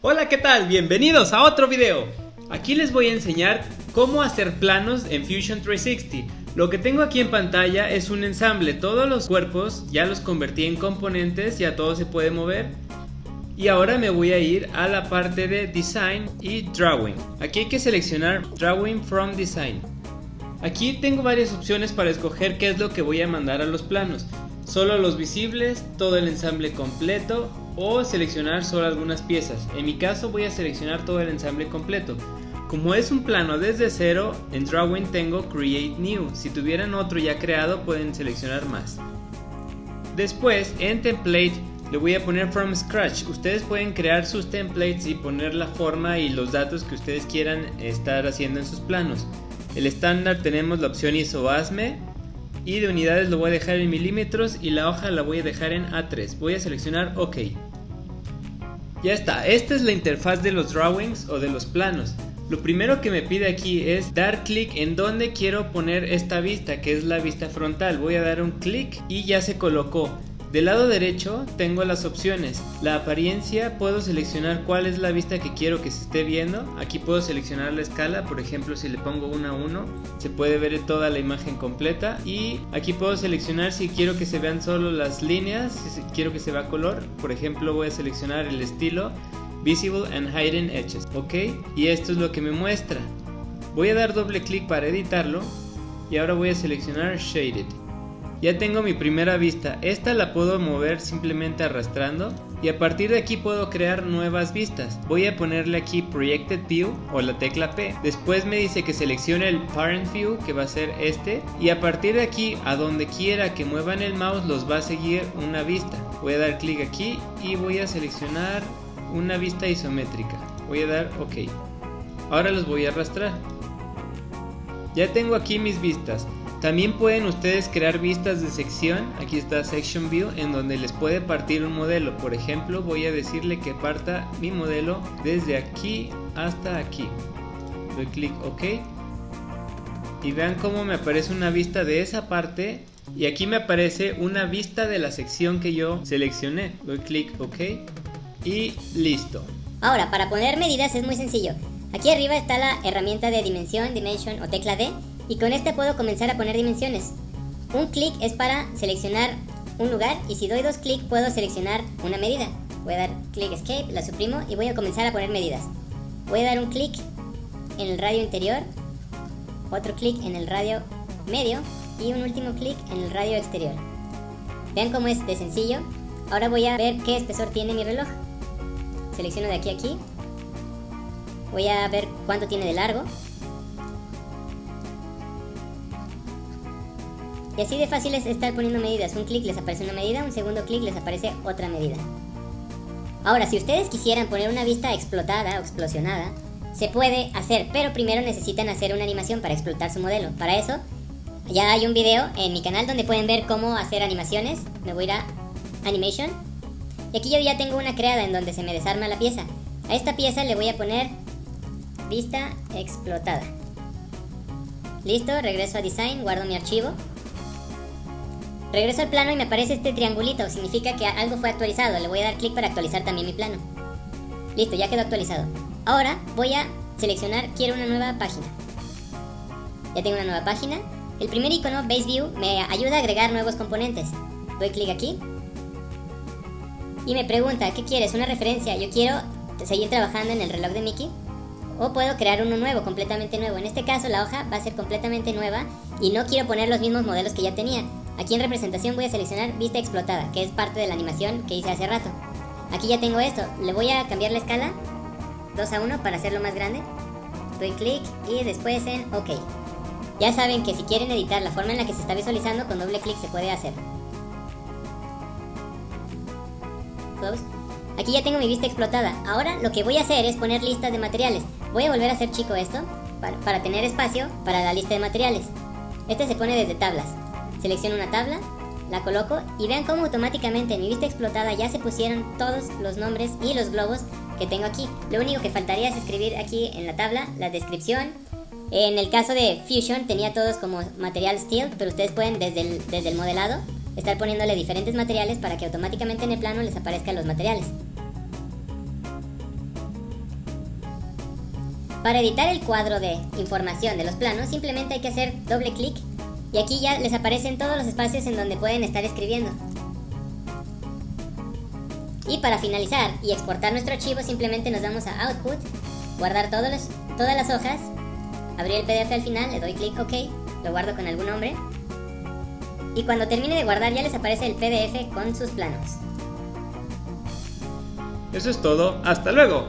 Hola, ¿qué tal? Bienvenidos a otro video. Aquí les voy a enseñar cómo hacer planos en Fusion 360. Lo que tengo aquí en pantalla es un ensamble, todos los cuerpos ya los convertí en componentes, ya todo se puede mover. Y ahora me voy a ir a la parte de Design y Drawing. Aquí hay que seleccionar Drawing from Design. Aquí tengo varias opciones para escoger qué es lo que voy a mandar a los planos. Solo los visibles, todo el ensamble completo o seleccionar solo algunas piezas. En mi caso voy a seleccionar todo el ensamble completo. Como es un plano desde cero, en Drawing tengo Create New. Si tuvieran otro ya creado pueden seleccionar más. Después en Template le voy a poner From Scratch. Ustedes pueden crear sus templates y poner la forma y los datos que ustedes quieran estar haciendo en sus planos. El estándar tenemos la opción ISOASME y de unidades lo voy a dejar en milímetros y la hoja la voy a dejar en A3. Voy a seleccionar OK. Ya está, esta es la interfaz de los drawings o de los planos. Lo primero que me pide aquí es dar clic en donde quiero poner esta vista, que es la vista frontal. Voy a dar un clic y ya se colocó. Del lado derecho tengo las opciones. La apariencia puedo seleccionar cuál es la vista que quiero que se esté viendo. Aquí puedo seleccionar la escala, por ejemplo si le pongo 1 a 1 se puede ver toda la imagen completa. Y aquí puedo seleccionar si quiero que se vean solo las líneas, si quiero que se vea color. Por ejemplo voy a seleccionar el estilo Visible and Hidden Edges. Ok, y esto es lo que me muestra. Voy a dar doble clic para editarlo y ahora voy a seleccionar Shaded. Ya tengo mi primera vista, esta la puedo mover simplemente arrastrando y a partir de aquí puedo crear nuevas vistas. Voy a ponerle aquí Projected View o la tecla P. Después me dice que seleccione el Parent View que va a ser este y a partir de aquí a donde quiera que muevan el mouse los va a seguir una vista. Voy a dar clic aquí y voy a seleccionar una vista isométrica. Voy a dar OK. Ahora los voy a arrastrar. Ya tengo aquí mis vistas. También pueden ustedes crear vistas de sección, aquí está Section View, en donde les puede partir un modelo. Por ejemplo, voy a decirle que parta mi modelo desde aquí hasta aquí. Doy clic OK. Y vean cómo me aparece una vista de esa parte y aquí me aparece una vista de la sección que yo seleccioné. Doy clic OK y listo. Ahora, para poner medidas es muy sencillo. Aquí arriba está la herramienta de dimensión, dimension o tecla D y con este puedo comenzar a poner dimensiones. Un clic es para seleccionar un lugar y si doy dos clics puedo seleccionar una medida. Voy a dar clic escape, la suprimo y voy a comenzar a poner medidas. Voy a dar un clic en el radio interior, otro clic en el radio medio y un último clic en el radio exterior. Vean cómo es de sencillo. Ahora voy a ver qué espesor tiene mi reloj. Selecciono de aquí a aquí. Voy a ver cuánto tiene de largo. Y así de fácil es estar poniendo medidas. Un clic les aparece una medida, un segundo clic les aparece otra medida. Ahora, si ustedes quisieran poner una vista explotada o explosionada, se puede hacer, pero primero necesitan hacer una animación para explotar su modelo. Para eso, ya hay un video en mi canal donde pueden ver cómo hacer animaciones. Me voy a ir a Animation. Y aquí yo ya tengo una creada en donde se me desarma la pieza. A esta pieza le voy a poner vista explotada. Listo, regreso a Design, guardo mi archivo. Regreso al plano y me aparece este triangulito, significa que algo fue actualizado. Le voy a dar clic para actualizar también mi plano. Listo, ya quedó actualizado. Ahora voy a seleccionar, quiero una nueva página. Ya tengo una nueva página. El primer icono, Base View, me ayuda a agregar nuevos componentes. Doy clic aquí. Y me pregunta, ¿qué quieres? ¿Una referencia? Yo quiero seguir trabajando en el reloj de Mickey. O puedo crear uno nuevo, completamente nuevo. En este caso la hoja va a ser completamente nueva y no quiero poner los mismos modelos que ya tenía. Aquí en representación voy a seleccionar vista explotada, que es parte de la animación que hice hace rato. Aquí ya tengo esto, le voy a cambiar la escala 2 a 1 para hacerlo más grande. Doy clic y después en OK. Ya saben que si quieren editar la forma en la que se está visualizando, con doble clic se puede hacer. Close. Aquí ya tengo mi vista explotada. Ahora lo que voy a hacer es poner listas de materiales. Voy a volver a hacer chico esto para, para tener espacio para la lista de materiales. Este se pone desde tablas. Selecciono una tabla, la coloco y vean cómo automáticamente en mi vista explotada ya se pusieron todos los nombres y los globos que tengo aquí. Lo único que faltaría es escribir aquí en la tabla la descripción. En el caso de Fusion tenía todos como material steel, pero ustedes pueden desde el, desde el modelado estar poniéndole diferentes materiales para que automáticamente en el plano les aparezcan los materiales. Para editar el cuadro de información de los planos, simplemente hay que hacer doble clic y aquí ya les aparecen todos los espacios en donde pueden estar escribiendo. Y para finalizar y exportar nuestro archivo, simplemente nos vamos a Output, guardar todos todas las hojas, abrir el PDF al final, le doy clic OK, lo guardo con algún nombre. Y cuando termine de guardar ya les aparece el PDF con sus planos. Eso es todo, hasta luego.